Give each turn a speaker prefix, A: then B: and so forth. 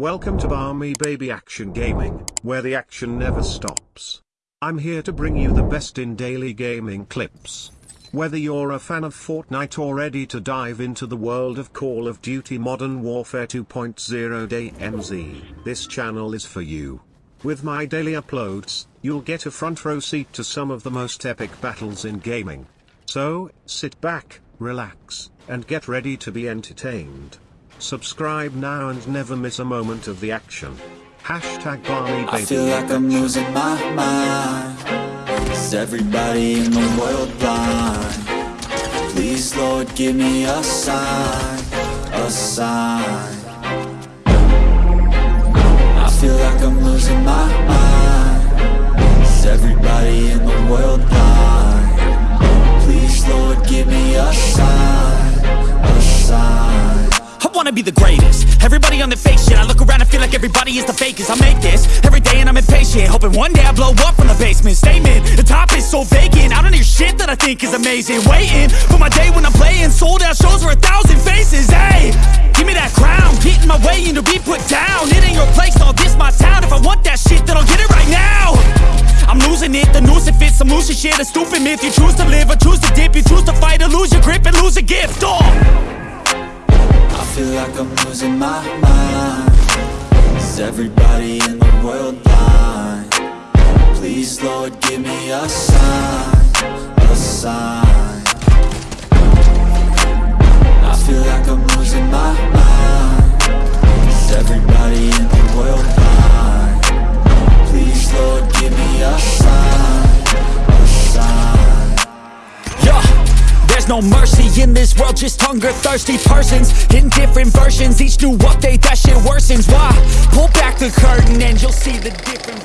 A: Welcome to Barmy Baby Action Gaming, where the action never stops. I'm here to bring you the best in daily gaming clips. Whether you're a fan of Fortnite or ready to dive into the world of Call of Duty Modern Warfare 2.0 DayZ, this channel is for you. With my daily uploads, you'll get a front row seat to some of the most epic battles in gaming. So, sit back, relax, and get ready to be entertained. Subscribe now and never miss a moment of the action. Hashtag Barmy
B: I feel like I'm losing my mind Is everybody in the world blind? Please Lord give me a sign, a sign I feel like I'm losing my mind
C: wanna be the greatest. Everybody on the fake shit I look around and feel like everybody is the fakest. I make this every day and I'm impatient Hoping one day I blow up from the basement. Statement, the top is so vacant I don't hear shit that I think is amazing. Waiting for my day when I'm playing Sold out shows for a thousand faces Hey, give me that crown Get in my way and to be put down. It ain't your place, all this my town. If I want that shit then I'll get it right now. I'm losing it, the noose it fits Some losing shit, a stupid myth You choose to live or choose to dip You choose to fight or lose your grip and lose a gift oh.
B: Feel like I'm losing my mind Is everybody in the world blind? Please Lord give me a sign, a sign
C: there's no mercy in this world, just hunger-thirsty persons. In different versions, each new update, that shit worsens. Why? Pull back the curtain and you'll see the different